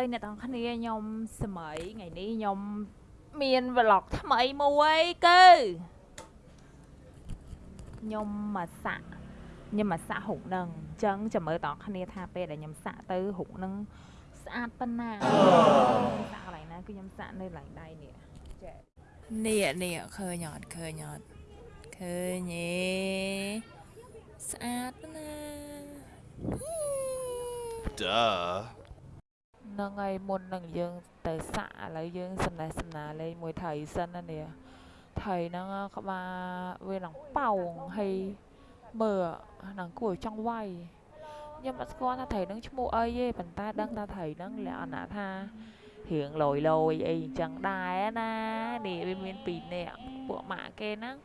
ស្តីអ្នកទាំងគ្នាខ្ញុំសម័យថ្ងៃនេះខ្ញុំមាន vlog ថ្មីមួយគឺខ្ញុំមកសាក់ខ្ញុំមកសាក់ហុកនឹងអញ្ចឹងចាំមើលតគ្នាថាពេលដែលខ្ញុំសាក់ទៅហុកនឹងស្អាតប៉ុណ្ណាសាក់កន្លែងណាគឺខ្ញុំសាក់នៅកន្លែងដៃនេះចេះនេះនេះឃើញអត់ឃើញអត់ឃើញទេស្អាតណា Duh. ហ្នឹងហើយមុននឹងយើងទៅសាក់ឥឡូវយើងសំណេះសំណាលលេងមួយថៃសិនណានេះថៃហ្នឹងក្បាលវានឹងប៉ោងហើយមើលហ្នឹងគួរឲ្យចង់វាយខ្ញុំអត់ស្គាល់ថាថៃហ្នឹងឈ្មោះអីទេប៉ុន្តែដឹងថាថៃហ្នឹងលក្ខណៈថារៀងលយលយអីអញ្ចឹងដែរណានេះវាមានពីរនាក់ពួកម៉ាក់គេហ្នឹង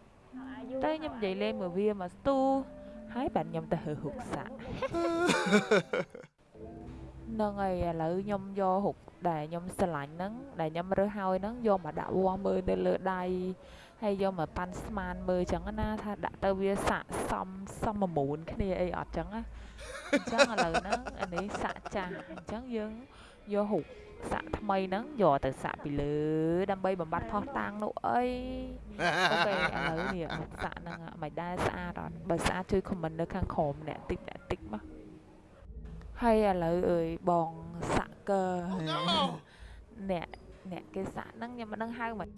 ទៅខ្ញុំនិយាយលេងមួយវាមកស្ទូហើយបាទខ្ញុំទៅហឺហុកសាក់ហ្នឹងហើយឥឡូវខ្ញុំយកហុកដែលខ្ញុំស្រឡាញ់ហ្នឹងដែលខ្ញុំរើសហើយហ្នឹងយកមកដាក់វាស់មើលនៅលើដៃហើយយកមកប៉ាន់ស្មានមើលចឹងណាថាដាក់ទៅវាស័កសមសមមូនគ្នាអីអត់ចឹងណាអញ្ចឹងឥឡូវហ្នឹងអានេះសាក់ចាស់អញ្ចឹងយើងយកហុកសាក់ថ្មីហ្នឹងយកទៅសាក់ពីលើដើម្បីបំបត្តិផោះតាំងនោះអីអូខេឥឡូវនេះហុកសាក់ហ្នឹងមិនដែរស្អាតអត់បើស្អាតជួយ comment នៅខាងក្រោមអ្នកតិចអ្នកតិចមក ហើយឥឡូវអើយបងសាក់កើអ្នកអ្នកគេសាក់ហ្នឹងខ្ញុំមិនដឹងហៅមិន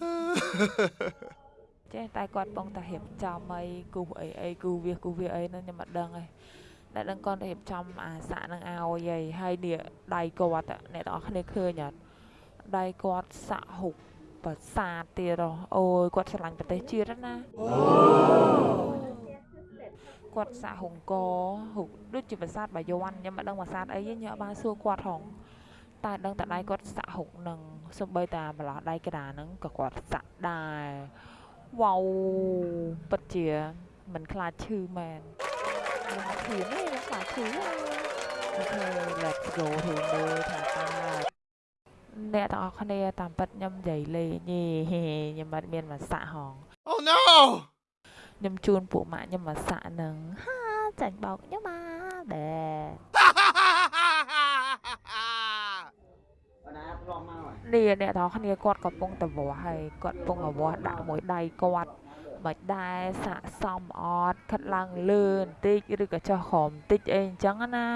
ចេះតែគាត់បងតែរៀបចំអីគូសអីអីគូវាសគូវាសអីហ្នឹងខ្ញុំមិនដឹងឯងតែដឹងគាត់រៀបចំអាសាក់ហ្នឹងឲ្យឯងហើយនេះដៃគាត់อะអ្នកទាំងអស់គ្នាឃើញអត់ដៃគាត់សាក់ហុកប្រាសាទទៀតហ៎អូយគាត់ឆ្លាញ់ប្រទេសជាតិណា គាត់សាក់ហុងកហុកដូចជាប្រាសាទបាយ័នខ្ញុំមិនដឹងប្រាសាទអីទេខ្ញុំអត់បានសួរគាត់ហងតែដឹងតែដៃគាត់សាក់ហុកនឹងសូម្បីតែម្លោះដៃក្តារហ្នឹងក៏គាត់សាក់ដែរវ៉ាវពិតជាមិនខ្លាចឈឺមែនខ្ញុំធៀនទេខ្ញុំខ្លាចឈឺអូខេ let's go ទៅមើលថាតើអ្នកទាំងអស់គ្នាតាមពិតខ្ញុំនិយាយលេងទេខ្ញុំមិនមានមកសាក់ហង Oh no! ខ្ញុំជូនពួកម៉ាក់ខ្ញុំមកសាក់នឹងហាចាញ់បោកខ្ញុំមកដែរនេះអ្នកទាំងអស់គ្នាគាត់កំពុងតែវាស់ហើយគាត់កំពុងតែវាស់ដាក់មួយដៃគាត់មិនដែរស័កសមអត់ខិតឡើងលើបន្តិចឬក៏ចុះក្រោមបន្តិចអីអញ្ចឹងណា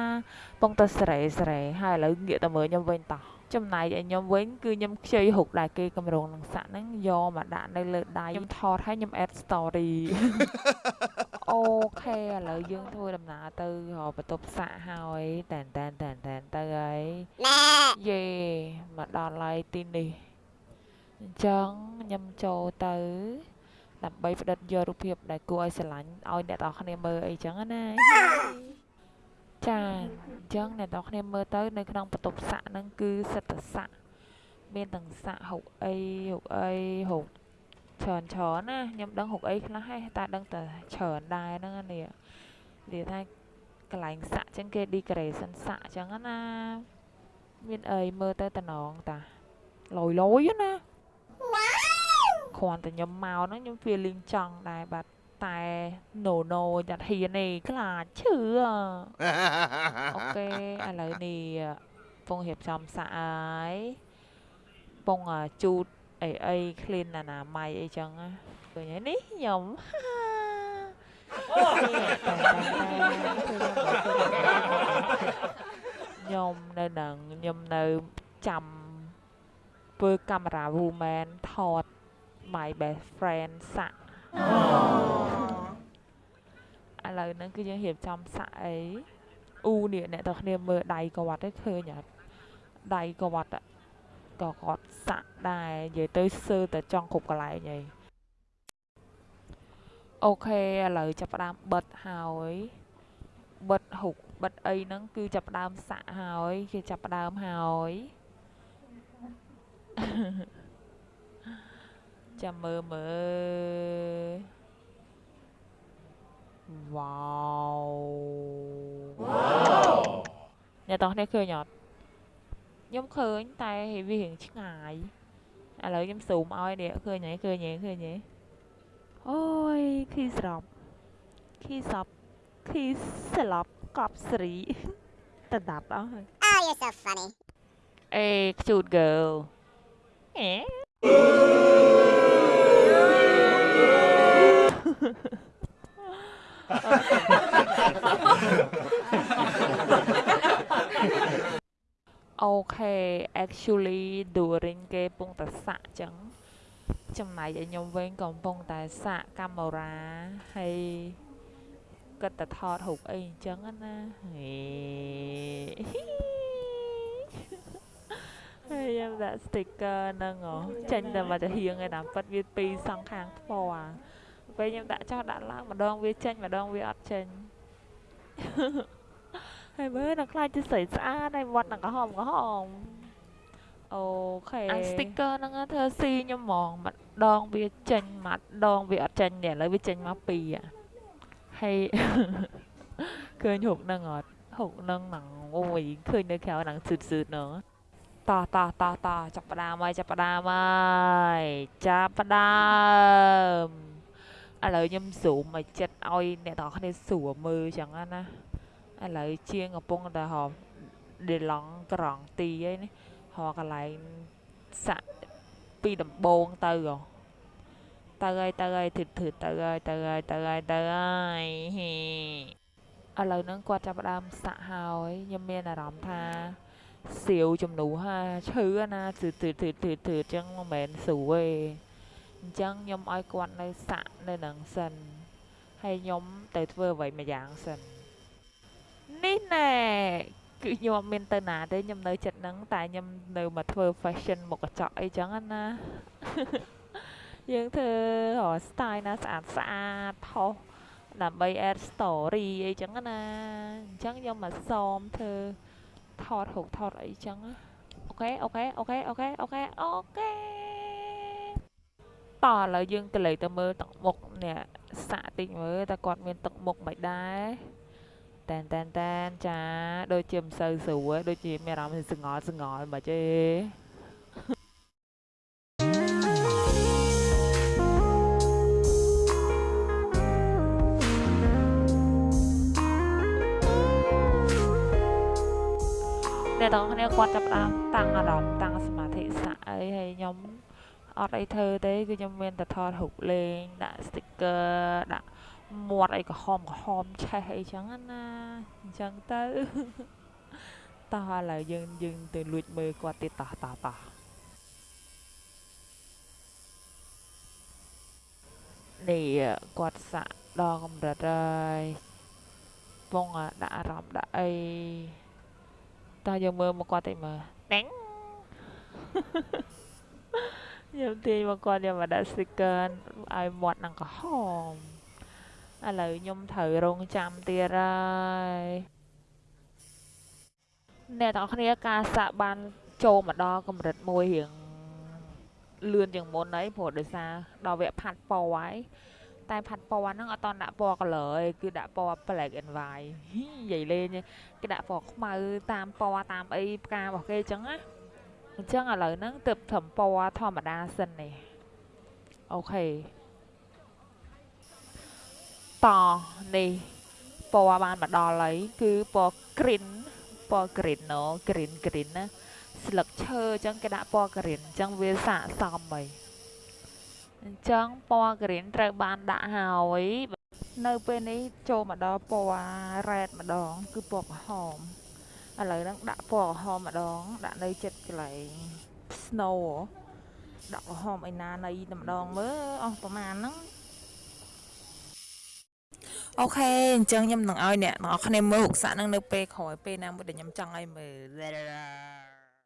កំពុងតែស្រេស្រេហើយឥឡូវងាកទៅមើលខ្ញុំវិញតោះ ចំណែកឯខ្ញុំវិញគឺខ្ញុំខ្ចីហុកដែលគេកម្រងនឹងសាក់ហ្នឹងយកមកដាក់នៅលើដៃខ្ញុំថតឲ្យខ្ញុំ add story អូខេឥឡូវយើងធ្វើដំណើរទៅរកបន្ទប់សាក់ហើយតែនតែនតែនតែនទៅហើយយេមកដល់ហើយទីនេះអញ្ចឹងខ្ញុំចូលទៅដើម្បីផ្ដិតយករូបភាពដែលគួរឲ្យស្រឡាញ់ឲ្យអ្នកនរគ្នាមើលអីចឹងណា ចាអញ្ចឹងអ្នកនរគ្នាមើលទៅនៅក្នុងបន្ទប់សាក់ហ្នឹងគឺសិតតសាក់មានទាំងសាក់ហុកអីហុកអីហុកច្រើនច្រើនណាខ្ញុំដឹងហុកអីខ្លះហេតែដឹងតែច្រើនដែរហ្នឹងណានេះនិយាយថាកន្លែងសាក់ចឹងគេ decoration សាក់ចឹងណាមានអីមើលទៅតំណងតាលយលយណាគ្រាន់តែខ្ញុំមកហ្នឹងខ្ញុំ feeling ចង់ដែរបាទ តែ no no ចាត់ហ៊ានទេខ្លាចឈឺអូខេឥឡូវនេះពងរៀបចំសាក់ហើយពងជូតអីអី clean អនាម័យអីចឹងណាឃើញហើយនេះខ្ញុំខ្ញុំនៅនឹងខ្ញុំនៅចាំធ្វើកាមេរ៉ា woman ថត my best friend សាក់ ឥឡូវហ្នឹងគឺយើងរៀបចំសាក់អីអ៊ូនេះអ្នកទាំងគ្នាមើលដៃគាត់ទេឃើញអត់ដៃគាត់อะក៏គាត់សាក់ដែរនិយាយទៅសើតែចង់គ្រប់កន្លែងហីអូខេឥឡូវចាប់ផ្ដើមបិទហើយបិទហុកបិទអីហ្នឹងគឺចាប់ផ្ដើមសាក់ហើយគេចាប់ផ្ដើមហើយចាំមើលមើល វ៉ាវអ្នកទាំងគ្នាឃើញអត់ខ្ញុំឃើញតែវារៀងឆ្ងាយឥឡូវខ្ញុំស៊ូមឲ្យនេះឃើញហើយឃើញហើយឃើញហើយអូយខីស្រប់ខីសប់ខីស្លប់កប់ស្រីទៅដាប់អស់ហើយ Oh, you're so funny. Hey, cute girl. Eh? អូ ខេ actually during គេពងតែសាក់ចឹងចំណែកឲ្យខ្ញុំវិញកំពុងតែសាក់កាមេរ៉ាហើយគិតតែថតរូបអីអញ្ចឹងណាហេហើយខ្ញុំដាក់ sticker ហ្នឹងចេញតែមកទៅហៀងឯណាប៉ិតវាពីរសងខាងថ្ម ពេលខ្ញុំដាក់ចោលដាក់ឡើងម្ដងវាចេញម្ដងវាអត់ចេញហើយមើលនឹងខ្លាចទៅស្រីស្អាតហើយវត្តនឹងក្រហមក្រហមអូខេអា sticker ហ្នឹងធ្វើស៊ីខ្ញុំហ្មងម្ដងវាចេញម្ដងវាអត់ចេញទេឥឡូវវាចេញមកពីរហើយឃើញហុកហ្នឹងអត់ហុកហ្នឹងហ្នឹងអូយឃើញនៅក្រៅហ្នឹងស៊ឺតស៊ឺតហ្នឹងតោះតោះតោះតោះចាប់ផ្ដើមហើយចាប់ផ្ដើមហើយចាប់ផ្ដើម ឥឡូវខ្ញុំ zoom ឲ្យចិត្តឲ្យអ្នកទាំងអស់គ្នាស្រួលមើលចឹងណាឥឡូវជាងកំពុងតែហោដេឡង់ក្រងទីឯនេះហោកន្លែងសាក់ពីដំបងទៅហ៎ទៅហើយទៅហើយធឺធឺទៅហើយទៅហើយទៅហើយទៅហើយហេឥឡូវហ្នឹងគាត់ចាប់ផ្ដើមសាក់ហើយខ្ញុំមានអារម្មណ៍ថាសៀវជំនួសហាឈឺណាធឺធឺធឺធឺធឺអញ្ចឹងមិនមែនស្រួលទេ អញ្ចឹងខ្ញុំឲ្យគាត់នៅសាក់នៅនឹងសិនហើយខ្ញុំទៅធ្វើអ្វីមួយយ៉ាងសិននេះណែគឺខ្ញុំអត់មានទៅណាទេខ្ញុំនៅចិត្តហ្នឹងតែខ្ញុំនៅមកធ្វើ fashion មុខកញ្ចក់អីចឹងណាយើងធ្វើរ style ណាស្អាតស្អាតផុសដើម្បី add story អីចឹងណាអញ្ចឹងខ្ញុំមកសមធ្វើថតរូបថតអីចឹងអូខេអូខេអូខេអូខេអូខេអូខេ តោះឥឡូវយើងទៅលេខទៅមើលទឹកមុខនេះសាក់តិចមើលតើគាត់មានទឹកមុខមិនដែរតែនតែនតែនចាដូចជាមិនសូវស្រួលដូចជាមានអារម្មណ៍សងល់សងល់មកទេអ្នកទាំងគ្នាគាត់ចាប់ដើមតាំងអារម្មណ៍តាំងសមាធិសាក់អីហើយខ្ញុំ អត់អីធ្វើទេគឺខ្ញុំមានតែថតរូបលេងដាក់ sticker ដាក់មាត់អីក្រហមក្រហមឆេះអីចឹងណាអញ្ចឹងទៅតោះឥឡូវយើងយើងទៅលួចមើលគាត់ទៀតតោះតោះតោះនេះគាត់សាក់ដល់កម្រិតហើយពងដាក់អារម្មណ៍ដាក់អីតោះយើងមើលមកគាត់តិចមើលតែង ខ្ញុំទាញមកគាត់យកមកដាក់ sticker ឲ្យមាត់នឹងក្រហមឥឡូវខ្ញុំត្រូវរងចាំទៀតហើយអ្នកទាំងគ្នាការសាក់បានចូលមកដល់កម្រិតមួយរៀងលឿនជាងមុនហើយព្រោះដោយសារដល់វគ្គផាត់ពណ៌ហើយតែផាត់ពណ៌ហ្នឹងអត់តដាក់ពណ៌ color ឯងគឺដាក់ពណ៌ black and white និយាយលេងគេដាក់ពណ៌ខ្មៅតាមពណ៌តាមអីផ្ការបស់គេអញ្ចឹងណា អញ្ចឹងឥឡូវហ្នឹងទើបត្រឹមពណ៌ធម្មតាសិននេះអូខេតនេះពណ៌បានមកដល់ហើយគឺពណ៌ green ពណ៌ green ណូ green green ណាស្លឹកឈើអញ្ចឹងគេដាក់ពណ៌ green អញ្ចឹងវាស័កសមហើយអញ្ចឹងពណ៌ green ត្រូវបានដាក់ហើយនៅពេលនេះចូលមកដល់ពណ៌ red ម្ដង គឺពណ៌ក្រហម ឥឡូវហ្នឹងដាក់ពណ៌ក្រហមម្ដង ដាក់នៅចិត្តកន្លែង snow ដាក់ក្រហមឯណានៃតែម្ដងមើលអស់ប្រហែលហ្នឹងអូខេអញ្ចឹងខ្ញុំនឹងឲ្យអ្នកទាំងអស់គ្នាមើលរូបសាក់នឹងនៅពេលក្រោយពេលណាមួយដែលខ្ញុំចង់ឲ្យមើល